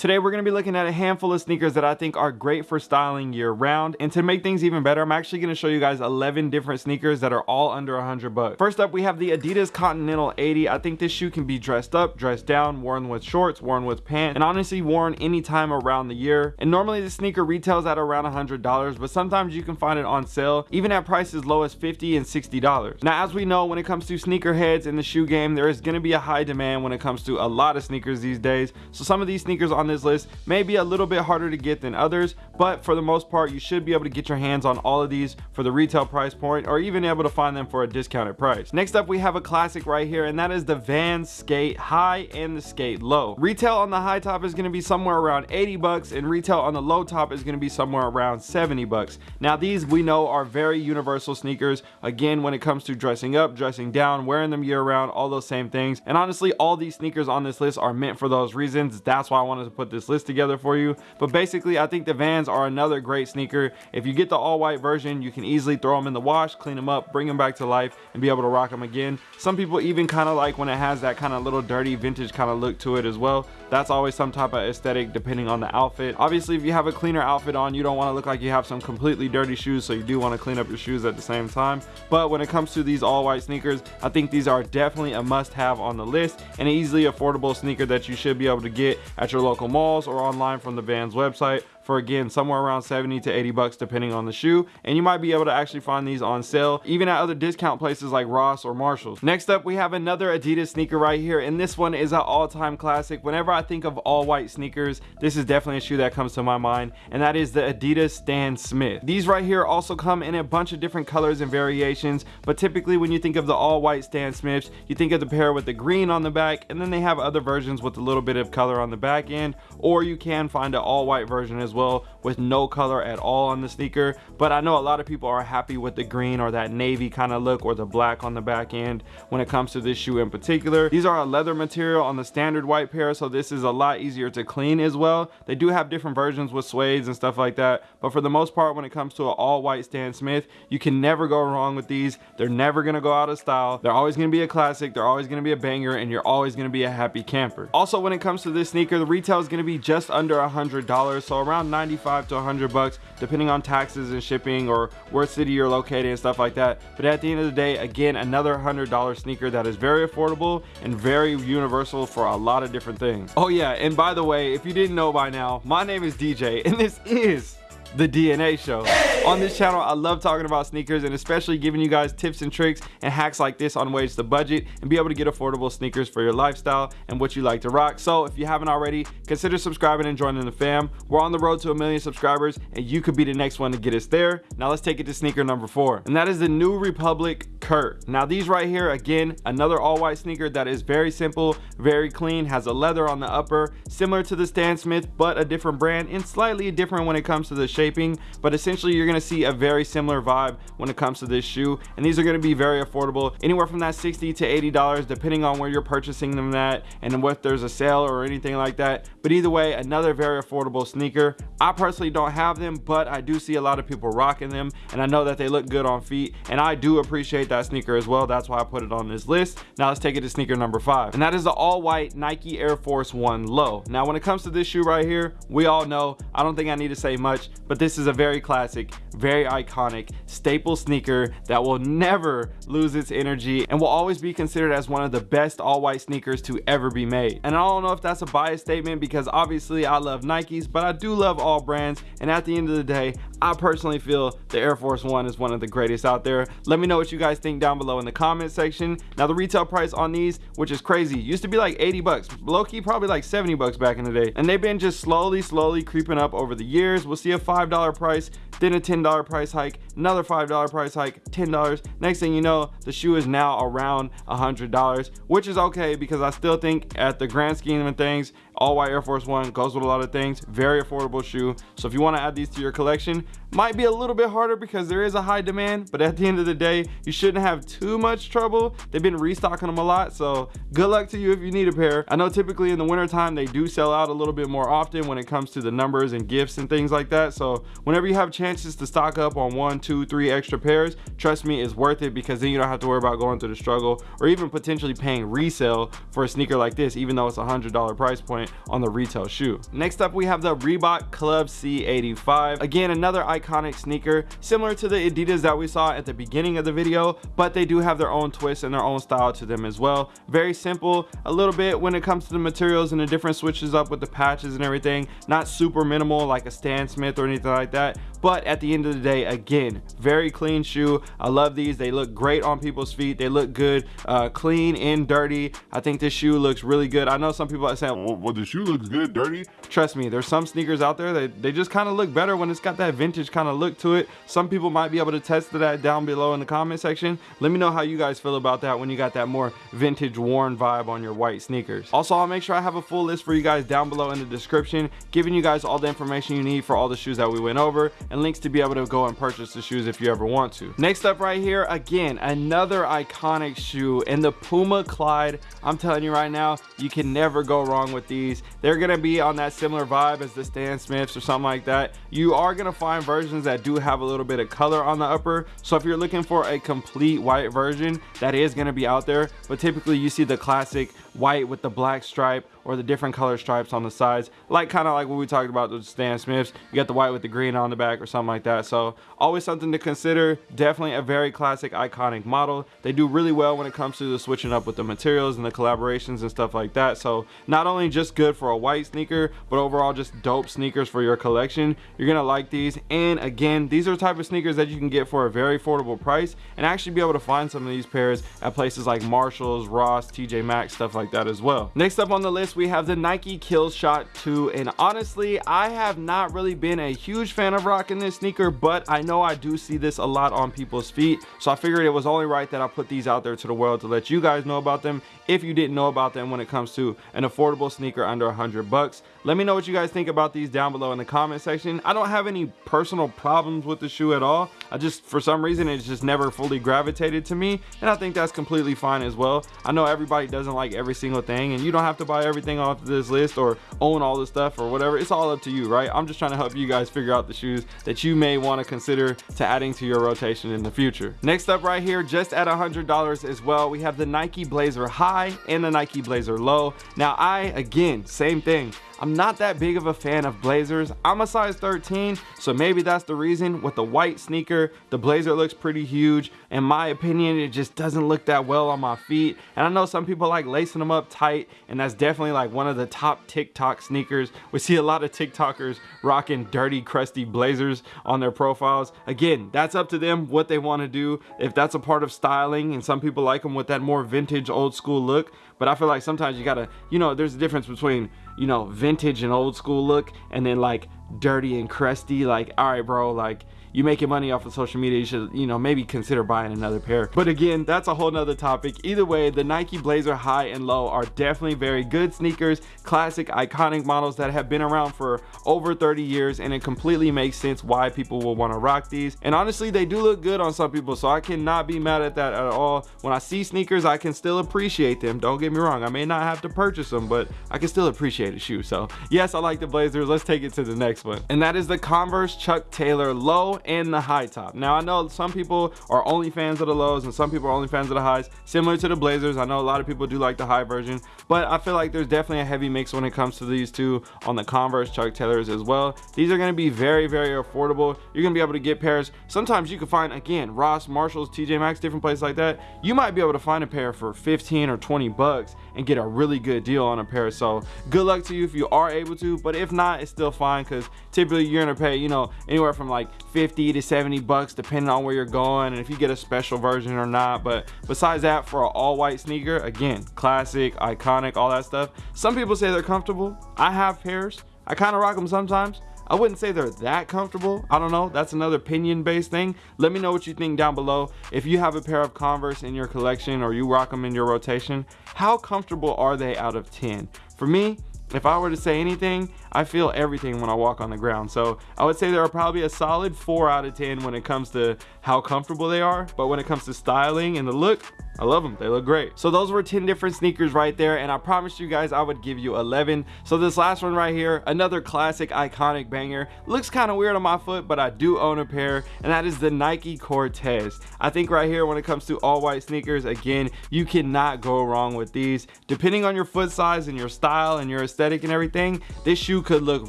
Today we're going to be looking at a handful of sneakers that I think are great for styling year round. And to make things even better, I'm actually going to show you guys 11 different sneakers that are all under 100 bucks. First up, we have the Adidas Continental 80. I think this shoe can be dressed up, dressed down, worn with shorts, worn with pants, and honestly worn anytime around the year. And normally the sneaker retails at around $100, but sometimes you can find it on sale, even at prices low as 50 and $60. Now, as we know, when it comes to sneakerheads in the shoe game, there is going to be a high demand when it comes to a lot of sneakers these days. So some of these sneakers on this list may be a little bit harder to get than others, but for the most part, you should be able to get your hands on all of these for the retail price point or even able to find them for a discounted price. Next up, we have a classic right here, and that is the van Skate High and the Skate Low. Retail on the high top is going to be somewhere around 80 bucks and retail on the low top is going to be somewhere around 70 bucks. Now these we know are very universal sneakers. Again, when it comes to dressing up, dressing down, wearing them year round, all those same things. And honestly, all these sneakers on this list are meant for those reasons. That's why I wanted to put this list together for you. But basically i think the vans are another great sneaker. If you get the all white version you can easily throw them in the wash clean them up bring them back to life and be able to rock them again. Some people even kind of like when it has that kind of little dirty vintage kind of look to it as well. That's always some type of aesthetic depending on the outfit. Obviously if you have a cleaner outfit on you don't want to look like you have some completely dirty shoes so you do want to clean up your shoes at the same time. But when it comes to these all white sneakers i think these are definitely a must have on the list and an easily affordable sneaker that you should be able to get at your local malls or online from the Vans website for again somewhere around 70 to 80 bucks depending on the shoe and you might be able to actually find these on sale even at other discount places like Ross or Marshalls. Next up we have another Adidas sneaker right here and this one is an all-time classic. Whenever I think of all white sneakers this is definitely a shoe that comes to my mind and that is the Adidas Stan Smith. These right here also come in a bunch of different colors and variations but typically when you think of the all white Stan Smiths you think of the pair with the green on the back and then they have other versions with a little bit of color on the back end or you can find an all white version as well with no color at all on the sneaker. But I know a lot of people are happy with the green or that navy kind of look or the black on the back end when it comes to this shoe in particular. These are a leather material on the standard white pair so this is a lot easier to clean as well. They do have different versions with suedes and stuff like that but for the most part when it comes to an all white Stan Smith you can never go wrong with these. They're never gonna go out of style. They're always gonna be a classic. They're always gonna be a banger and you're always gonna be a happy camper. Also when it comes to this sneaker the retail is gonna be just under a hundred dollars so around 95 to 100 bucks depending on taxes and shipping or where city you're located and stuff like that. But at the end of the day again another hundred dollar sneaker that is very affordable and very universal for a lot of different things. Oh yeah and by the way if you didn't know by now my name is dj and this is the DNA show. On this channel, I love talking about sneakers and especially giving you guys tips and tricks and hacks like this on ways to budget and be able to get affordable sneakers for your lifestyle and what you like to rock. So if you haven't already, consider subscribing and joining the fam. We're on the road to a million subscribers and you could be the next one to get us there. Now let's take it to sneaker number four. And that is the New Republic Kurt. Now these right here, again, another all white sneaker that is very simple, very clean, has a leather on the upper, similar to the Stan Smith, but a different brand and slightly different when it comes to the shaping but essentially you're to see a very similar vibe when it comes to this shoe. And these are to be very affordable anywhere from that 60 to 80 dollars depending on where you're purchasing them at and what there's a sale or anything like that. But either way another very affordable sneaker. I personally don't have them but i do see a lot of people rocking them and i know that they look good on feet and i do appreciate that sneaker as well. That's why i put it on this list. Now let's take it to sneaker number five and that is the all white nike air force one low. Now when it comes to this shoe right here we all know i don't think i need to say much but this is a very classic very iconic staple sneaker that will never lose its energy and will always be considered as one of the best all white sneakers to ever be made. And I don't know if that's a biased statement because obviously I love Nikes but I do love all brands. And at the end of the day I personally feel the Air Force One is one of the greatest out there. Let me know what you guys think down below in the comment section. Now the retail price on these which is crazy used to be like 80 bucks low-key probably like 70 bucks back in the day. And they've been just slowly slowly creeping up over the years. We'll see a five dollar price then a ten dollar price hike another five dollar price hike ten dollars. Next thing you know the shoe is now around a hundred dollars which is okay because i still think at the grand scheme of things all white air force one goes with a lot of things very affordable shoe so if you want to add these to your collection might be a little bit harder because there is a high demand, but at the end of the day, you shouldn't have too much trouble. They've been restocking them a lot, so good luck to you if you need a pair. I know typically in the wintertime, they do sell out a little bit more often when it comes to the numbers and gifts and things like that. So whenever you have chances to stock up on one, two, three extra pairs, trust me, it's worth it because then you don't have to worry about going through the struggle or even potentially paying resale for a sneaker like this, even though it's a hundred dollar price point on the retail shoe. Next up, we have the Reebok Club C85. Again, another iconic sneaker, similar to the Adidas that we saw at the beginning of the video, but they do have their own twist and their own style to them as well. Very simple, a little bit when it comes to the materials and the different switches up with the patches and everything. Not super minimal like a Stan Smith or anything like that, but at the end of the day, again, very clean shoe. I love these. They look great on people's feet. They look good, uh, clean and dirty. I think this shoe looks really good. I know some people are saying, well, well the shoe looks good, dirty. Trust me, there's some sneakers out there that they just kind of look better when it's got that vintage kind of look to it. Some people might be able to test that down below in the comment section. Let me know how you guys feel about that when you got that more vintage worn vibe on your white sneakers. Also, I'll make sure I have a full list for you guys down below in the description, giving you guys all the information you need for all the shoes that we went over and links to be able to go and purchase the shoes if you ever want to. Next up right here, again, another iconic shoe in the Puma Clyde. I'm telling you right now, you can never go wrong with these. They're gonna be on that similar vibe as the Stan Smiths or something like that. You are gonna find versions that do have a little bit of color on the upper. So if you're looking for a complete white version, that is gonna be out there. But typically you see the classic white with the black stripe or the different color stripes on the sides. Like kind of like what we talked about with Stan Smiths. You got the white with the green on the back or something like that. So always something to consider. Definitely a very classic iconic model. They do really well when it comes to the switching up with the materials and the collaborations and stuff like that. So not only just good for a white sneaker but overall just dope sneakers for your collection. You're gonna like these. And again these are the type of sneakers that you can get for a very affordable price and actually be able to find some of these pairs at places like Marshalls Ross TJ Maxx stuff like that as well. Next up on the list we have the Nike Killshot 2 and honestly I have not really been a huge fan of rocking this sneaker but I know I do see this a lot on people's feet so I figured it was only right that I put these out there to the world to let you guys know about them if you didn't know about them when it comes to an affordable sneaker under hundred bucks. Let me know what you guys think about these down below in the comment section. I don't have any personal problems with the shoe at all I just for some reason it's just never fully gravitated to me and I think that's completely fine as well. I know everybody doesn't like every single thing and you don't have to buy everything off this list or own all the stuff or whatever. It's all up to you right? I'm just trying to help you guys figure out the shoes that you may want to consider to adding to your rotation in the future. Next up right here just at a hundred dollars as well we have the Nike Blazer high and the Nike Blazer low. Now I again same thing. I'm not that big of a fan of blazers. I'm a size 13, so maybe that's the reason. With the white sneaker, the blazer looks pretty huge. In my opinion, it just doesn't look that well on my feet. And I know some people like lacing them up tight, and that's definitely like one of the top TikTok sneakers. We see a lot of TikTokers rocking dirty, crusty blazers on their profiles. Again, that's up to them, what they want to do. If that's a part of styling, and some people like them with that more vintage, old school look. But I feel like sometimes you gotta, you know, there's a difference between you know, vintage and old school look and then like dirty and crusty. Like, all right, bro, like you making money off of social media, you should, you know, maybe consider buying another pair. But again, that's a whole nother topic. Either way, the Nike Blazer High and Low are definitely very good sneakers, classic, iconic models that have been around for over 30 years, and it completely makes sense why people will want to rock these. And honestly, they do look good on some people, so I cannot be mad at that at all. When I see sneakers, I can still appreciate them. Don't get me wrong, I may not have to purchase them, but I can still appreciate a shoe. So yes, I like the Blazers. Let's take it to the next one. And that is the Converse Chuck Taylor Low and the high top. Now I know some people are only fans of the lows and some people are only fans of the highs, similar to the Blazers. I know a lot of people do like the high version, but I feel like there's definitely a heavy mix when it comes to these two on the Converse Chuck Taylors as well. These are gonna be very, very affordable. You're gonna be able to get pairs. Sometimes you can find, again, Ross, Marshalls, TJ Maxx, different places like that. You might be able to find a pair for 15 or 20 bucks and get a really good deal on a pair. So good luck to you if you are able to, but if not, it's still fine because typically you're gonna pay, you know, anywhere from like 50 to 70 bucks depending on where you're going and if you get a special version or not. But besides that, for an all white sneaker, again, classic, iconic, all that stuff. Some people say they're comfortable. I have pairs. I kind of rock them sometimes. I wouldn't say they're that comfortable. I don't know. That's another opinion based thing. Let me know what you think down below. If you have a pair of Converse in your collection or you rock them in your rotation, how comfortable are they out of 10? For me, if I were to say anything, I feel everything when I walk on the ground. So I would say they're probably a solid four out of 10 when it comes to how comfortable they are. But when it comes to styling and the look, I love them. They look great. So those were 10 different sneakers right there. And I promised you guys I would give you 11. So this last one right here, another classic iconic banger. Looks kind of weird on my foot, but I do own a pair. And that is the Nike Cortez. I think right here when it comes to all white sneakers, again, you cannot go wrong with these. Depending on your foot size and your style and your aesthetic and everything, this shoe could look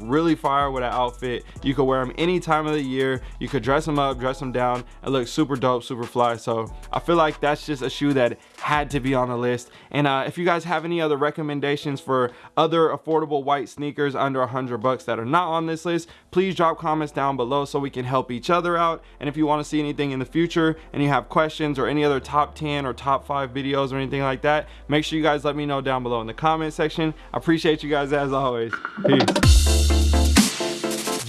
really fire with an outfit. You could wear them any time of the year. You could dress them up, dress them down, and look super dope, super fly. So I feel like that's just a shoe that had to be on the list. And uh, if you guys have any other recommendations for other affordable white sneakers under a hundred bucks that are not on this list, please drop comments down below so we can help each other out. And if you want to see anything in the future and you have questions or any other top 10 or top five videos or anything like that, make sure you guys let me know down below in the comment section. I appreciate you guys as always. Peace.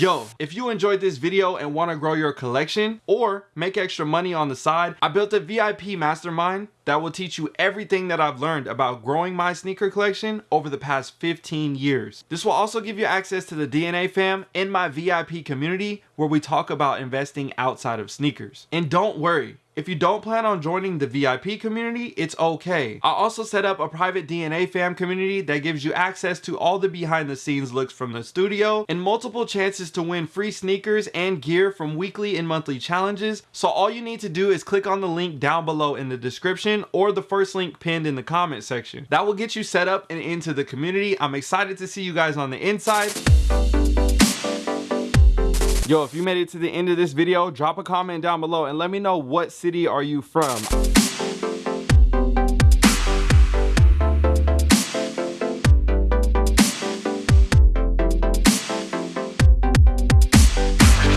Yo, if you enjoyed this video and want to grow your collection or make extra money on the side, I built a VIP mastermind that will teach you everything that I've learned about growing my sneaker collection over the past 15 years. This will also give you access to the DNA fam in my VIP community where we talk about investing outside of sneakers. And don't worry, if you don't plan on joining the VIP community, it's okay. I also set up a private DNA fam community that gives you access to all the behind the scenes looks from the studio and multiple chances to win free sneakers and gear from weekly and monthly challenges. So all you need to do is click on the link down below in the description or the first link pinned in the comment section. That will get you set up and into the community. I'm excited to see you guys on the inside. Yo, if you made it to the end of this video, drop a comment down below and let me know what city are you from.